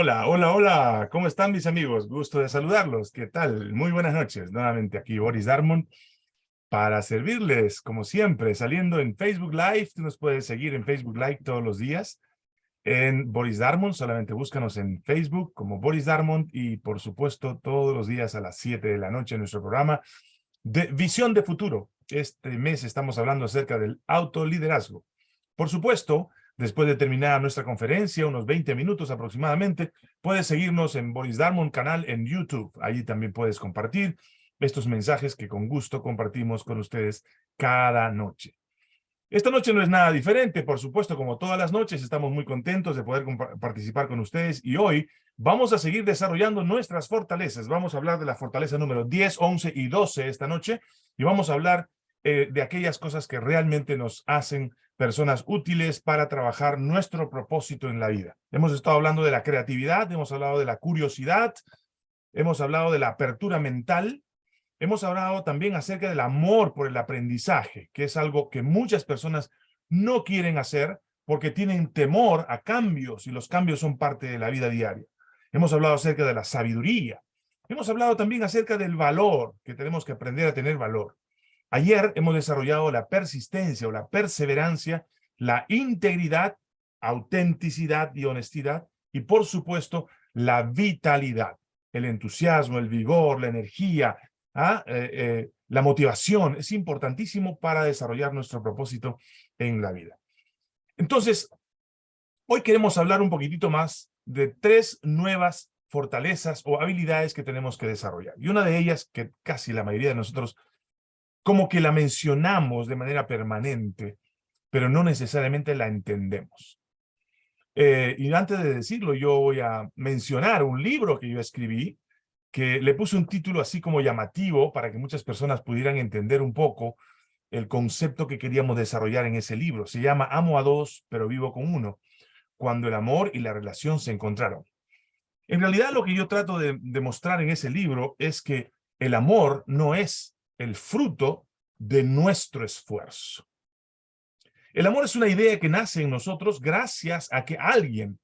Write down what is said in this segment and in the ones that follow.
Hola, hola, hola. ¿Cómo están mis amigos? Gusto de saludarlos. ¿Qué tal? Muy buenas noches. Nuevamente aquí Boris Darmon para servirles, como siempre, saliendo en Facebook Live. Tú nos puedes seguir en Facebook Live todos los días. En Boris Darmon, solamente búscanos en Facebook como Boris Darmon y, por supuesto, todos los días a las 7 de la noche en nuestro programa de Visión de Futuro. Este mes estamos hablando acerca del autoliderazgo. Por supuesto, Después de terminar nuestra conferencia, unos 20 minutos aproximadamente, puedes seguirnos en Boris Darmon canal en YouTube. Allí también puedes compartir estos mensajes que con gusto compartimos con ustedes cada noche. Esta noche no es nada diferente, por supuesto, como todas las noches, estamos muy contentos de poder participar con ustedes y hoy vamos a seguir desarrollando nuestras fortalezas. Vamos a hablar de la fortaleza número 10, 11 y 12 esta noche y vamos a hablar eh, de aquellas cosas que realmente nos hacen personas útiles para trabajar nuestro propósito en la vida. Hemos estado hablando de la creatividad, hemos hablado de la curiosidad, hemos hablado de la apertura mental, hemos hablado también acerca del amor por el aprendizaje, que es algo que muchas personas no quieren hacer porque tienen temor a cambios y los cambios son parte de la vida diaria. Hemos hablado acerca de la sabiduría. Hemos hablado también acerca del valor, que tenemos que aprender a tener valor. Ayer hemos desarrollado la persistencia o la perseverancia, la integridad, autenticidad y honestidad, y por supuesto, la vitalidad, el entusiasmo, el vigor, la energía, ¿ah? eh, eh, la motivación. Es importantísimo para desarrollar nuestro propósito en la vida. Entonces, hoy queremos hablar un poquitito más de tres nuevas fortalezas o habilidades que tenemos que desarrollar. Y una de ellas, que casi la mayoría de nosotros como que la mencionamos de manera permanente, pero no necesariamente la entendemos. Eh, y antes de decirlo, yo voy a mencionar un libro que yo escribí, que le puse un título así como llamativo para que muchas personas pudieran entender un poco el concepto que queríamos desarrollar en ese libro. Se llama Amo a dos, pero vivo con uno, cuando el amor y la relación se encontraron. En realidad lo que yo trato de demostrar en ese libro es que el amor no es el fruto de nuestro esfuerzo. El amor es una idea que nace en nosotros gracias a que alguien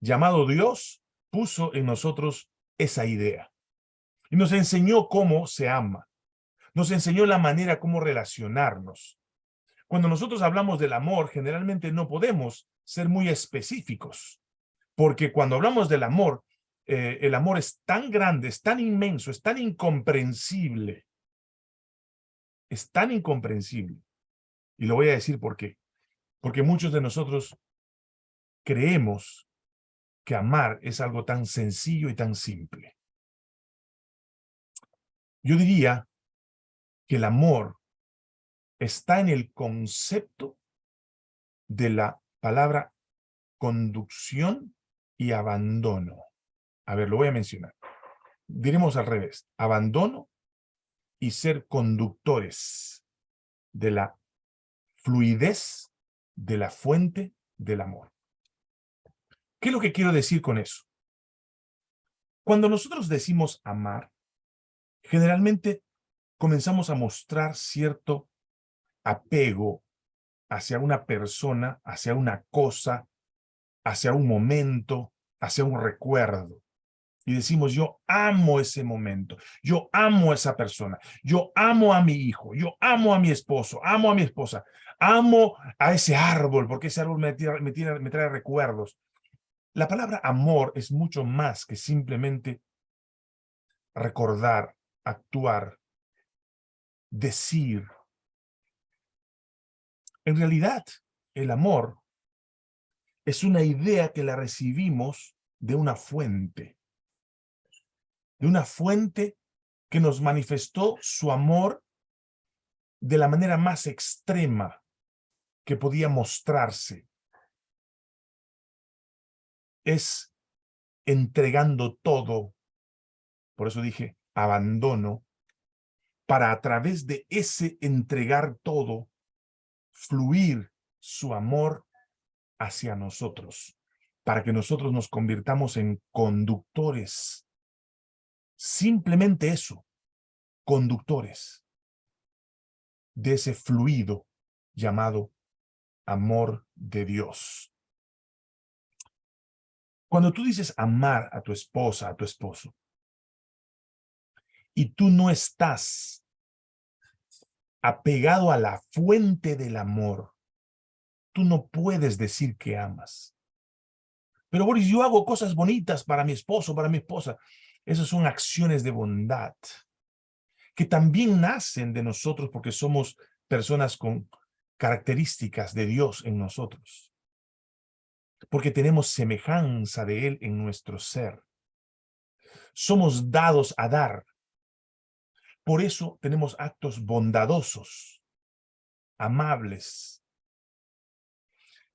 llamado Dios puso en nosotros esa idea. Y nos enseñó cómo se ama. Nos enseñó la manera cómo relacionarnos. Cuando nosotros hablamos del amor, generalmente no podemos ser muy específicos. Porque cuando hablamos del amor, eh, el amor es tan grande, es tan inmenso, es tan incomprensible, es tan incomprensible. Y lo voy a decir por qué. Porque muchos de nosotros creemos que amar es algo tan sencillo y tan simple. Yo diría que el amor está en el concepto de la palabra conducción y abandono. A ver, lo voy a mencionar. Diremos al revés. Abandono y ser conductores de la fluidez de la fuente del amor. ¿Qué es lo que quiero decir con eso? Cuando nosotros decimos amar, generalmente comenzamos a mostrar cierto apego hacia una persona, hacia una cosa, hacia un momento, hacia un recuerdo y decimos, yo amo ese momento, yo amo a esa persona, yo amo a mi hijo, yo amo a mi esposo, amo a mi esposa, amo a ese árbol, porque ese árbol me, me, me trae recuerdos. La palabra amor es mucho más que simplemente recordar, actuar, decir. En realidad, el amor es una idea que la recibimos de una fuente de una fuente que nos manifestó su amor de la manera más extrema que podía mostrarse. Es entregando todo, por eso dije abandono, para a través de ese entregar todo, fluir su amor hacia nosotros, para que nosotros nos convirtamos en conductores Simplemente eso, conductores de ese fluido llamado amor de Dios. Cuando tú dices amar a tu esposa, a tu esposo, y tú no estás apegado a la fuente del amor, tú no puedes decir que amas. Pero Boris, yo hago cosas bonitas para mi esposo, para mi esposa. Esas son acciones de bondad que también nacen de nosotros porque somos personas con características de Dios en nosotros. Porque tenemos semejanza de Él en nuestro ser. Somos dados a dar. Por eso tenemos actos bondadosos, amables.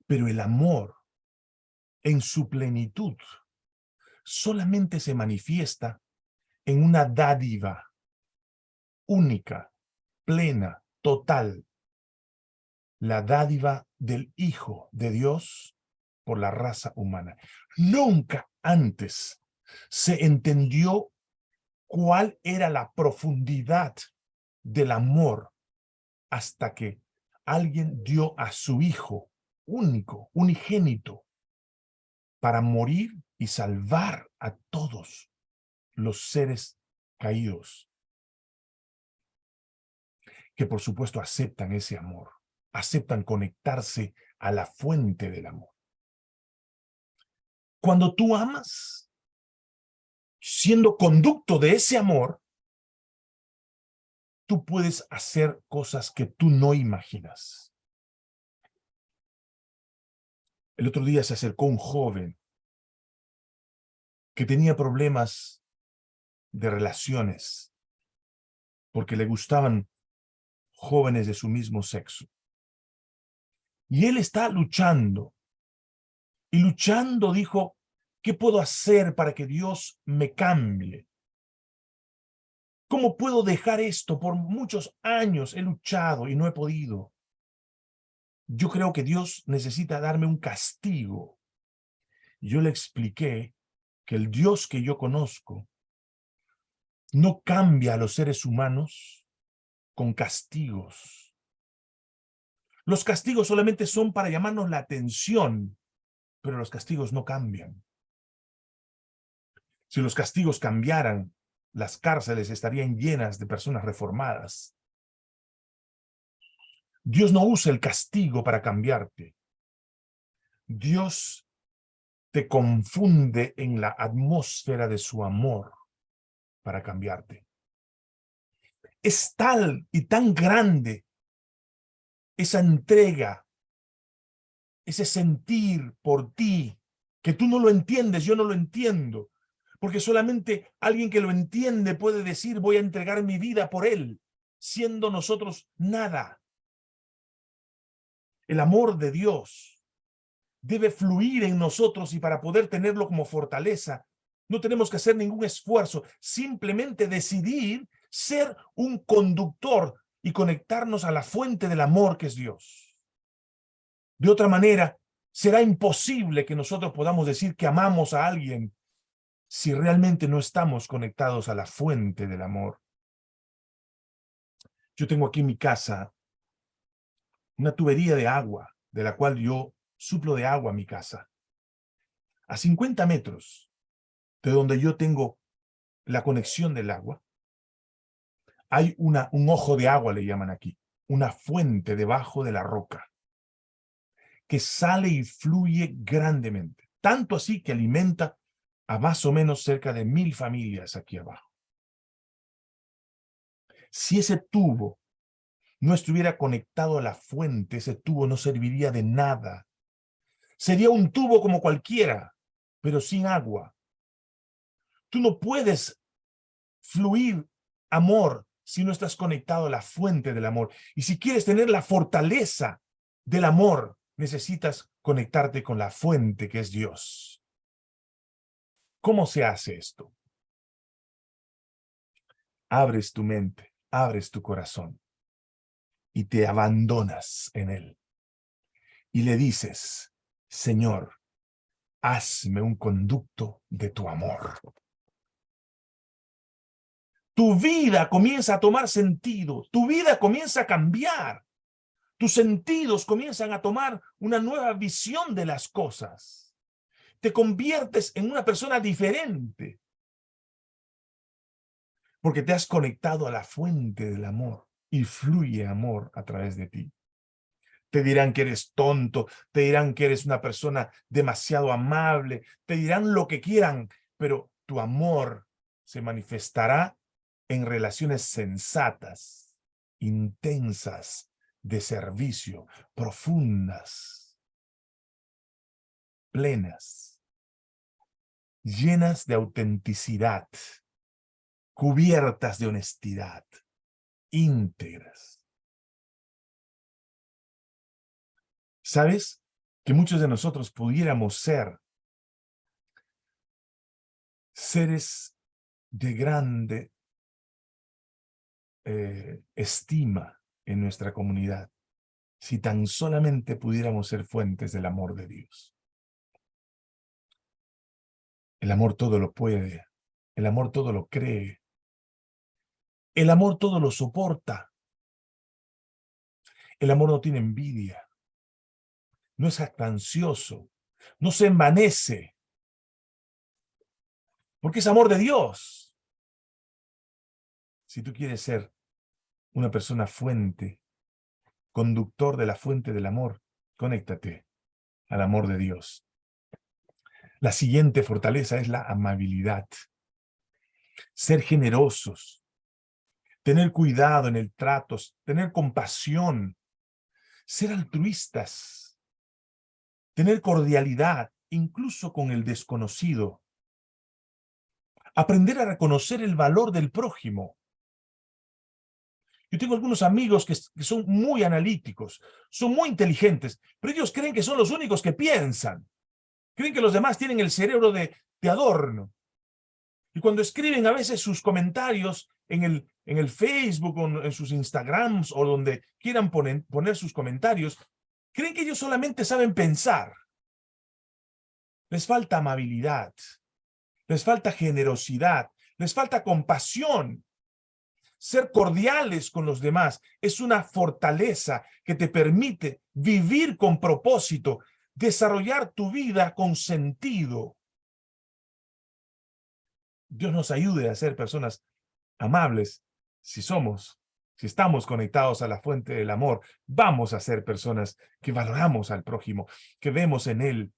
Pero el amor, en su plenitud, solamente se manifiesta en una dádiva única, plena, total, la dádiva del Hijo de Dios por la raza humana. Nunca antes se entendió cuál era la profundidad del amor hasta que alguien dio a su Hijo único, unigénito, para morir y salvar a todos los seres caídos que por supuesto aceptan ese amor, aceptan conectarse a la fuente del amor. Cuando tú amas, siendo conducto de ese amor, tú puedes hacer cosas que tú no imaginas. El otro día se acercó un joven que tenía problemas de relaciones porque le gustaban jóvenes de su mismo sexo. Y él está luchando. Y luchando dijo, ¿qué puedo hacer para que Dios me cambie? ¿Cómo puedo dejar esto? Por muchos años he luchado y no he podido. Yo creo que Dios necesita darme un castigo. Yo le expliqué que el Dios que yo conozco no cambia a los seres humanos con castigos. Los castigos solamente son para llamarnos la atención, pero los castigos no cambian. Si los castigos cambiaran, las cárceles estarían llenas de personas reformadas. Dios no usa el castigo para cambiarte. Dios te confunde en la atmósfera de su amor para cambiarte es tal y tan grande esa entrega, ese sentir por ti, que tú no lo entiendes, yo no lo entiendo, porque solamente alguien que lo entiende puede decir voy a entregar mi vida por él, siendo nosotros nada. El amor de Dios debe fluir en nosotros y para poder tenerlo como fortaleza, no tenemos que hacer ningún esfuerzo, simplemente decidir ser un conductor y conectarnos a la fuente del amor que es Dios. De otra manera, será imposible que nosotros podamos decir que amamos a alguien si realmente no estamos conectados a la fuente del amor. Yo tengo aquí en mi casa una tubería de agua, de la cual yo suplo de agua a mi casa. A 50 metros de donde yo tengo la conexión del agua, hay una, un ojo de agua, le llaman aquí, una fuente debajo de la roca, que sale y fluye grandemente, tanto así que alimenta a más o menos cerca de mil familias aquí abajo. Si ese tubo no estuviera conectado a la fuente, ese tubo no serviría de nada. Sería un tubo como cualquiera, pero sin agua. Tú no puedes fluir amor si no estás conectado a la fuente del amor. Y si quieres tener la fortaleza del amor, necesitas conectarte con la fuente que es Dios. ¿Cómo se hace esto? Abres tu mente, abres tu corazón y te abandonas en él. Y le dices, Señor, hazme un conducto de tu amor tu vida comienza a tomar sentido, tu vida comienza a cambiar, tus sentidos comienzan a tomar una nueva visión de las cosas. te conviertes en una persona diferente. Porque te has conectado a la fuente del amor y fluye amor a través de ti. Te dirán que eres tonto, te dirán que eres una persona demasiado amable, te dirán lo que quieran, pero tu amor se manifestará en relaciones sensatas, intensas, de servicio, profundas, plenas, llenas de autenticidad, cubiertas de honestidad, íntegras. ¿Sabes? Que muchos de nosotros pudiéramos ser seres de grande eh, estima en nuestra comunidad si tan solamente pudiéramos ser fuentes del amor de Dios. El amor todo lo puede, el amor todo lo cree, el amor todo lo soporta, el amor no tiene envidia, no es actancioso, no se envanece, porque es amor de Dios. Si tú quieres ser una persona fuente, conductor de la fuente del amor, conéctate al amor de Dios. La siguiente fortaleza es la amabilidad. Ser generosos, tener cuidado en el trato, tener compasión, ser altruistas, tener cordialidad, incluso con el desconocido. Aprender a reconocer el valor del prójimo. Yo tengo algunos amigos que, son muy analíticos, son muy inteligentes, pero ellos creen que son los únicos que piensan. Creen que los demás tienen el cerebro de, adorno. Y cuando escriben a veces sus comentarios en el, en el Facebook o en sus Instagrams o donde quieran poner sus comentarios, creen que ellos solamente saben pensar. Les falta amabilidad, les falta generosidad, les falta compasión, ser cordiales con los demás es una fortaleza que te permite vivir con propósito, desarrollar tu vida con sentido. Dios nos ayude a ser personas amables si somos, si estamos conectados a la fuente del amor, vamos a ser personas que valoramos al prójimo, que vemos en él,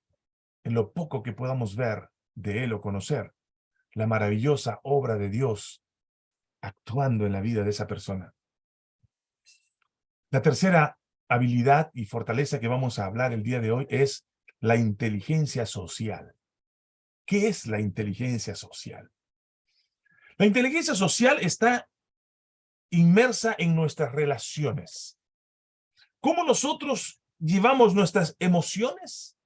en lo poco que podamos ver de él o conocer, la maravillosa obra de Dios actuando en la vida de esa persona. La tercera habilidad y fortaleza que vamos a hablar el día de hoy es la inteligencia social. ¿Qué es la inteligencia social? La inteligencia social está inmersa en nuestras relaciones. ¿Cómo nosotros llevamos nuestras emociones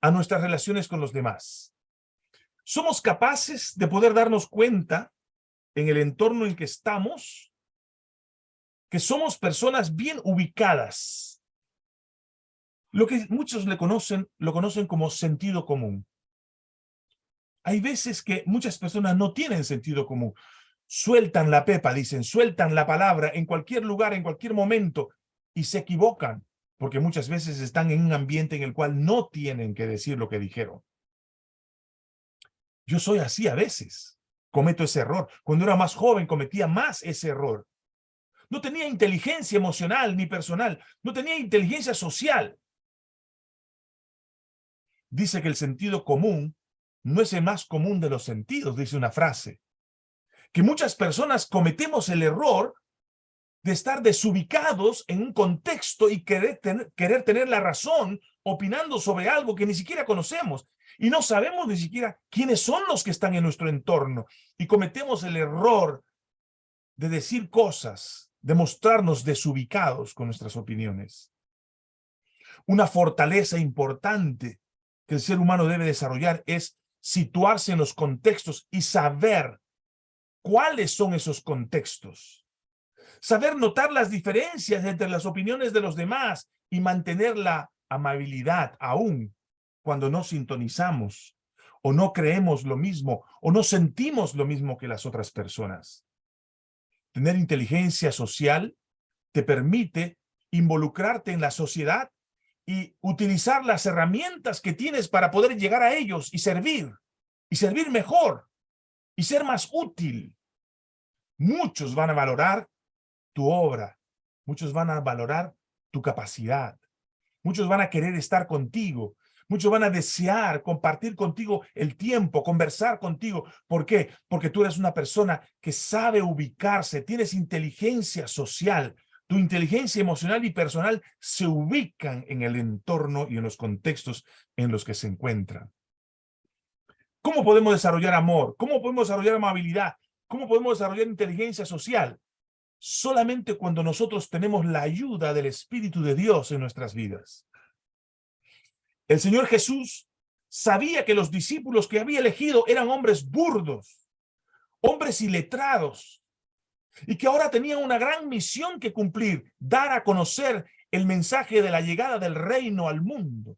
a nuestras relaciones con los demás? Somos capaces de poder darnos cuenta en el entorno en que estamos, que somos personas bien ubicadas. Lo que muchos le conocen, lo conocen como sentido común. Hay veces que muchas personas no tienen sentido común. Sueltan la pepa, dicen, sueltan la palabra en cualquier lugar, en cualquier momento, y se equivocan, porque muchas veces están en un ambiente en el cual no tienen que decir lo que dijeron. Yo soy así a veces cometo ese error. Cuando era más joven cometía más ese error. No tenía inteligencia emocional ni personal. No tenía inteligencia social. Dice que el sentido común no es el más común de los sentidos, dice una frase. Que muchas personas cometemos el error de estar desubicados en un contexto y querer querer tener la razón opinando sobre algo que ni siquiera conocemos y no sabemos ni siquiera quiénes son los que están en nuestro entorno y cometemos el error de decir cosas, de mostrarnos desubicados con nuestras opiniones. Una fortaleza importante que el ser humano debe desarrollar es situarse en los contextos y saber cuáles son esos contextos. Saber notar las diferencias entre las opiniones de los demás y mantener la amabilidad aún cuando no sintonizamos o no creemos lo mismo o no sentimos lo mismo que las otras personas. Tener inteligencia social te permite involucrarte en la sociedad y utilizar las herramientas que tienes para poder llegar a ellos y servir, y servir mejor, y ser más útil. Muchos van a valorar tu obra, muchos van a valorar tu capacidad, muchos van a querer estar contigo, Muchos van a desear compartir contigo el tiempo, conversar contigo. ¿Por qué? Porque tú eres una persona que sabe ubicarse, tienes inteligencia social. Tu inteligencia emocional y personal se ubican en el entorno y en los contextos en los que se encuentran. ¿Cómo podemos desarrollar amor? ¿Cómo podemos desarrollar amabilidad? ¿Cómo podemos desarrollar inteligencia social? Solamente cuando nosotros tenemos la ayuda del Espíritu de Dios en nuestras vidas. El Señor Jesús sabía que los discípulos que había elegido eran hombres burdos, hombres iletrados, y que ahora tenían una gran misión que cumplir, dar a conocer el mensaje de la llegada del reino al mundo.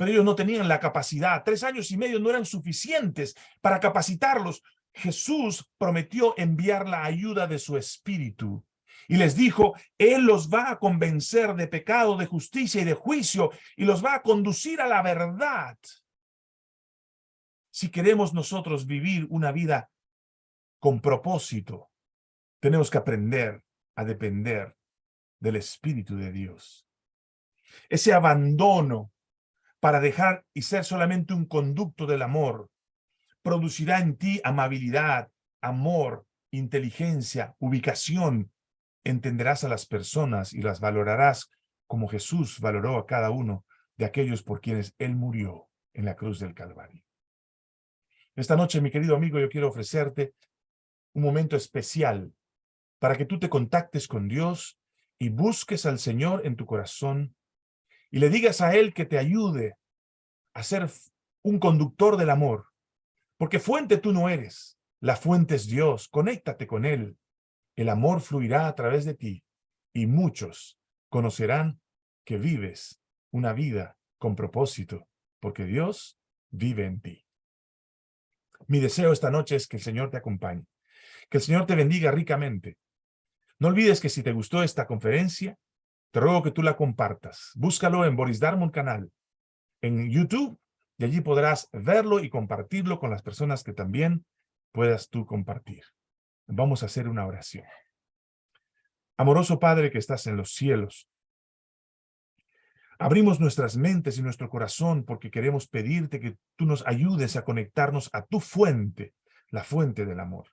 Pero ellos no tenían la capacidad, tres años y medio no eran suficientes para capacitarlos. Jesús prometió enviar la ayuda de su espíritu y les dijo, Él los va a convencer de pecado, de justicia y de juicio, y los va a conducir a la verdad. Si queremos nosotros vivir una vida con propósito, tenemos que aprender a depender del Espíritu de Dios. Ese abandono para dejar y ser solamente un conducto del amor, producirá en ti amabilidad, amor, inteligencia, ubicación, entenderás a las personas y las valorarás como Jesús valoró a cada uno de aquellos por quienes Él murió en la cruz del Calvario. Esta noche, mi querido amigo, yo quiero ofrecerte un momento especial para que tú te contactes con Dios y busques al Señor en tu corazón y le digas a Él que te ayude a ser un conductor del amor, porque fuente tú no eres, la fuente es Dios, conéctate con Él, el amor fluirá a través de ti y muchos conocerán que vives una vida con propósito, porque Dios vive en ti. Mi deseo esta noche es que el Señor te acompañe, que el Señor te bendiga ricamente. No olvides que si te gustó esta conferencia, te ruego que tú la compartas. Búscalo en Boris Darmon canal, en YouTube, y allí podrás verlo y compartirlo con las personas que también puedas tú compartir. Vamos a hacer una oración. Amoroso Padre que estás en los cielos, abrimos nuestras mentes y nuestro corazón porque queremos pedirte que tú nos ayudes a conectarnos a tu fuente, la fuente del amor.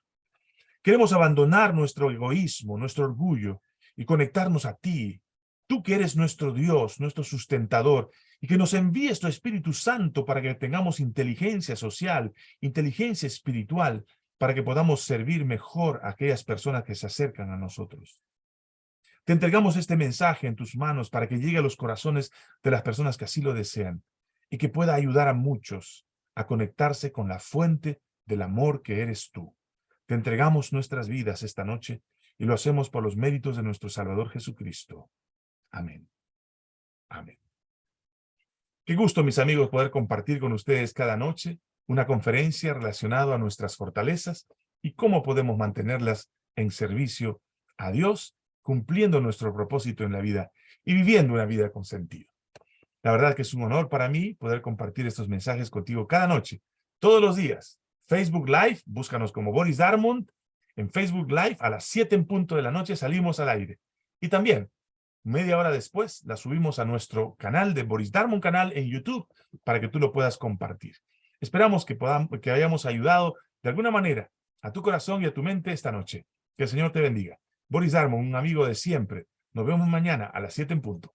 Queremos abandonar nuestro egoísmo, nuestro orgullo y conectarnos a ti, tú que eres nuestro Dios, nuestro sustentador, y que nos envíes tu Espíritu Santo para que tengamos inteligencia social, inteligencia espiritual, para que podamos servir mejor a aquellas personas que se acercan a nosotros. Te entregamos este mensaje en tus manos para que llegue a los corazones de las personas que así lo desean y que pueda ayudar a muchos a conectarse con la fuente del amor que eres tú. Te entregamos nuestras vidas esta noche y lo hacemos por los méritos de nuestro Salvador Jesucristo. Amén. Amén. Qué gusto, mis amigos, poder compartir con ustedes cada noche una conferencia relacionada a nuestras fortalezas y cómo podemos mantenerlas en servicio a Dios, cumpliendo nuestro propósito en la vida y viviendo una vida con sentido. La verdad que es un honor para mí poder compartir estos mensajes contigo cada noche, todos los días. Facebook Live, búscanos como Boris Darmond. En Facebook Live a las 7 en punto de la noche salimos al aire. Y también, media hora después, la subimos a nuestro canal de Boris Darmond canal en YouTube para que tú lo puedas compartir. Esperamos que, podamos, que hayamos ayudado de alguna manera a tu corazón y a tu mente esta noche. Que el Señor te bendiga. Boris Darmon, un amigo de siempre. Nos vemos mañana a las 7 en punto.